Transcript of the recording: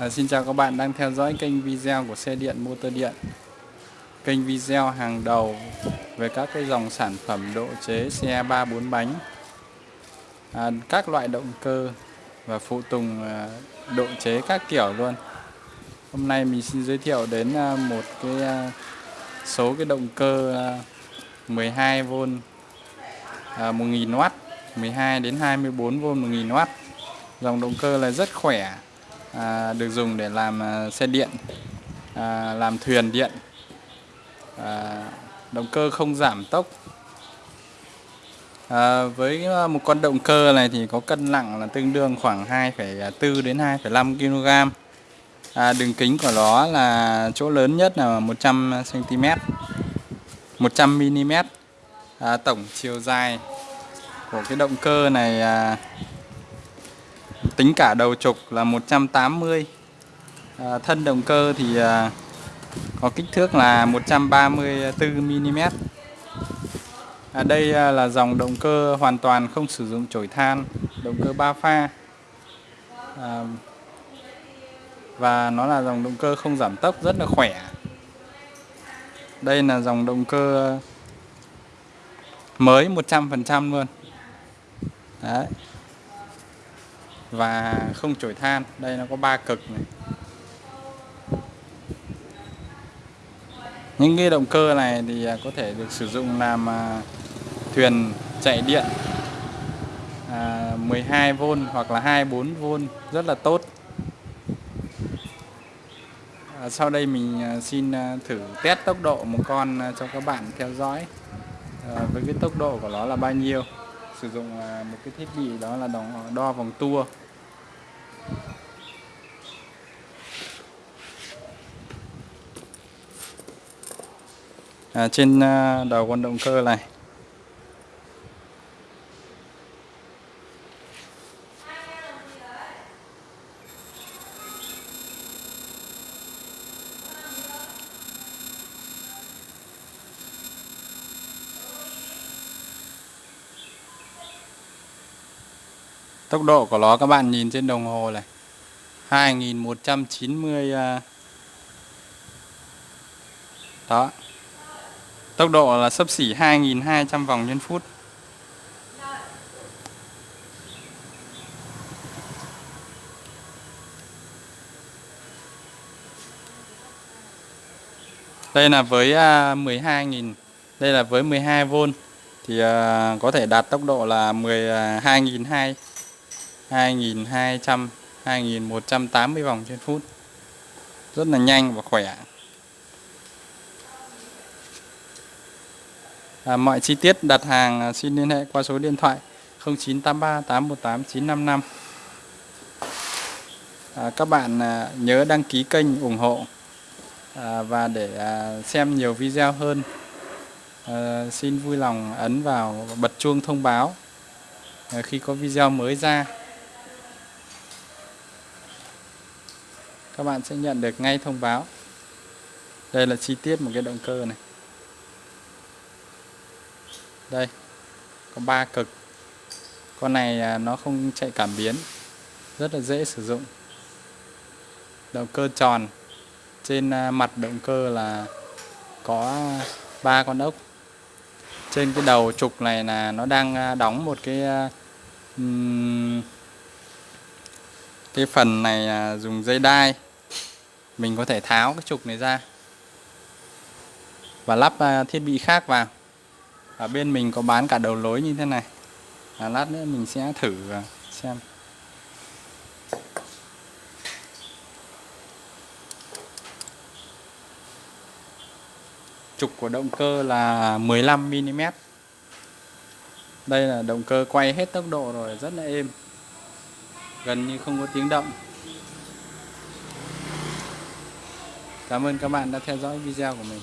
À, xin chào các bạn đang theo dõi kênh video của xe điện motor điện. Kênh video hàng đầu về các cái dòng sản phẩm độ chế xe 3 4 bánh. À, Các loại động cơ và phụ tùng à, độ chế các kiểu luôn. Hôm nay mình xin giới thiệu đến à, một cái à, số cái động cơ 12V à, 1000W 12 à, đến 24V 1000W Dòng động cơ là rất khỏe à, được dùng để làm à, xe điện à, làm thuyền điện à, động cơ không giảm tốc. À, với à, một con động cơ này thì có cân nặng là tương đương khoảng 2,4 à, đến 2,5 kg à, đường kính của nó là chỗ lớn nhất là 100 cm 100 mm à, tổng chiều dài của cái động cơ này à, tính cả đầu trục là 180 à, thân động cơ thì à, có kích thước là 134mm à, đây à, là dòng động cơ hoàn toàn không sử dụng chổi than động cơ 3 pha. À, và nó là dòng động cơ không giảm tốc rất là khỏe. Đây là dòng động cơ mới 100% luôn. Đấy và không chổi than. Đây nó có ba cực này. Những cái động cơ này thì à, có thể được sử dụng làm à, thuyền chạy điện à, 12V hoặc là 24V rất là tốt. Sau đây mình xin thử test tốc độ một con cho các bạn theo dõi. Với cái tốc độ của nó là bao nhiêu? Sử dụng một cái thiết bị đó là đo vòng tua. À, trên à, đầu con động cơ này Tốc độ của nó các bạn nhìn trên đồng hồ này 2190. À, đó Tốc độ là sấp xỉ 2.200 vòng trên phút. Đây là với à, 12.000 Đây là với 12V Thì à, có thể đạt tốc độ là 12.200 2.200 2.180 vòng trên phút. Rất là nhanh và khỏe. À, Mọi chi tiết đặt hàng à, xin liên hệ qua số điện thoại 0983 818 955 à, Các bạn à, nhớ đăng ký kênh ủng hộ à, Và để à, xem nhiều video hơn. À, Xin vui lòng ấn vào bật chuông thông báo à, Khi có video mới ra. Các bạn sẽ nhận được ngay thông báo. Đây là chi tiết một cái động cơ này đây, có ba cực. Con này à, nó không chạy cảm biến, rất là dễ sử dụng. Động cơ tròn, trên à, mặt động cơ là có ba con ốc. Trên cái đầu trục này là nó đang à, đóng một cái cái phần này dùng dây đai. Mình có thể tháo cái trục này ra và lắp thiết bị khác vào ở bên mình có bán cả đầu lối như thế này. À, lát nữa mình sẽ thử xem. Trục của động cơ là 15mm đây là động cơ quay hết tốc độ rồi rất là êm. Gần như không có tiếng động. Cảm ơn các bạn đã theo dõi video của mình.